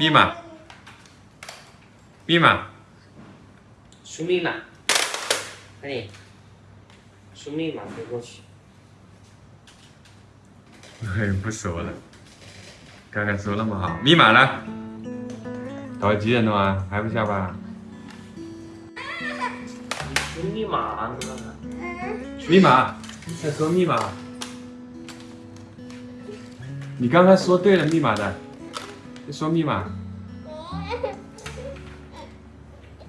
密码，密码，输密码，快点，输密码飞过去。哎，不说了，刚刚说那么好，密码呢？到几点了啊？还不下班？输密码呢？密码，在说密码。你刚才说对了密码的，你说密码。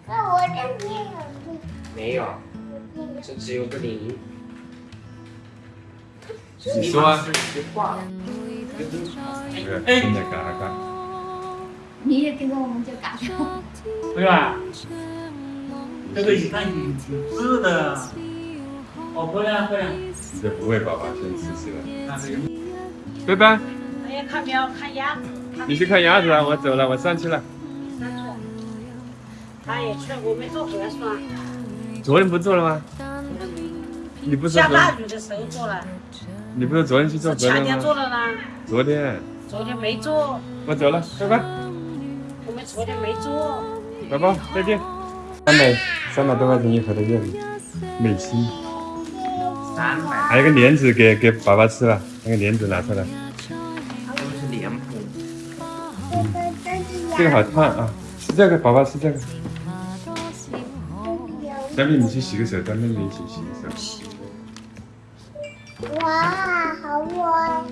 那我这边有没有，这只有个零。你说啊密码是一句话。哎，真的嘎嘎。你也跟着我们就嘎上。对吧？这个一看你挺质的，好漂亮漂亮。这不会，宝宝先试试了。看这个，拜拜，看表，看鸭子，你去看鸭子啊，我走了，我上去了。三错。他也去，我没做核酸，昨天不做了吗？你不是下大雨的时候做了，你不是昨天去做是前天核酸吗？做了呢，昨天，昨天没做，我走了，拜拜，我们昨天没做。宝宝再见。三百三百多块钱一盒的月饼，美心，三百，还有个莲子给给宝宝吃了，那个莲子拿出来。这个好烫啊，吃这个，宝宝吃这个。小米，你去洗个手，跟妹妹一起洗个手。哇，好我，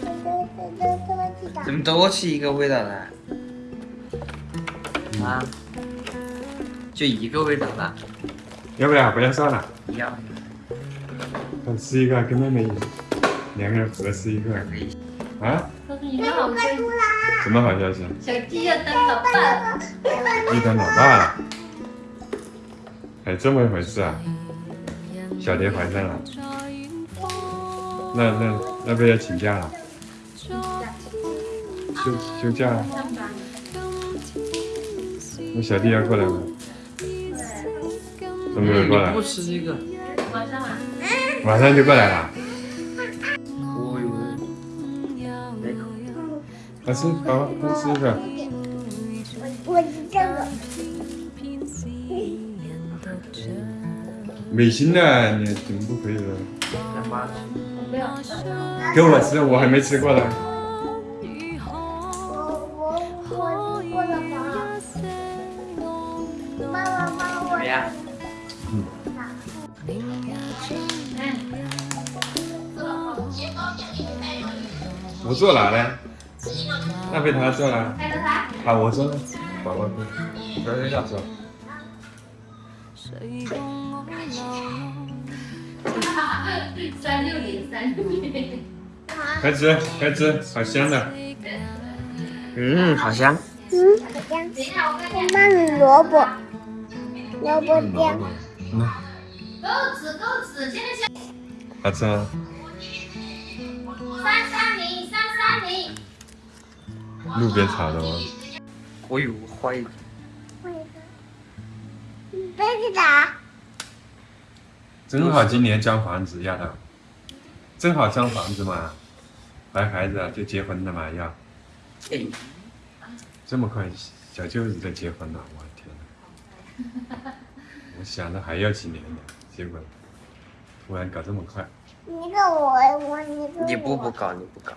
这这这这么几怎么都是一个味道的？啊？就一个味道的，要不要？不要算了，一样。我吃一个，跟妹妹一起，两个人合吃一个。啊？告诉你们好消息，什么好消息？小弟要当老爸了。一当老爸了，还这么一回事啊？小蝶怀上了，那那那不要请假了？休休假了？那小弟要过来吗？怎么没有过来不？吃这个。晚上啊，马上就过来了。快吃，宝宝，快吃一个。我吃这个，美心的，你怎么不可以了？来妈吃。我没有。给我吃，我还没吃过呢。我我我吃过了吗？妈妈妈，我怎么样？我坐哪呢？那被他坐了。看到他。啊，我坐了。宝宝坐。不要这样坐。三六零三六零。开吃，开吃，好香的。嗯，好香。等一下，我看看。妈咪萝卜，萝卜酱。嗯，够吃够吃，现在先好吃吗？路边炒的吗？我有坏的。别去打。正好今年交房子丫头，正好交房子嘛，怀孩子啊就结婚了嘛要，哎，这么快小舅子就结婚了，我的天呐！我想着还要几年呢，结果突然搞这么快。你个我，我你个我。你不不搞，你不搞。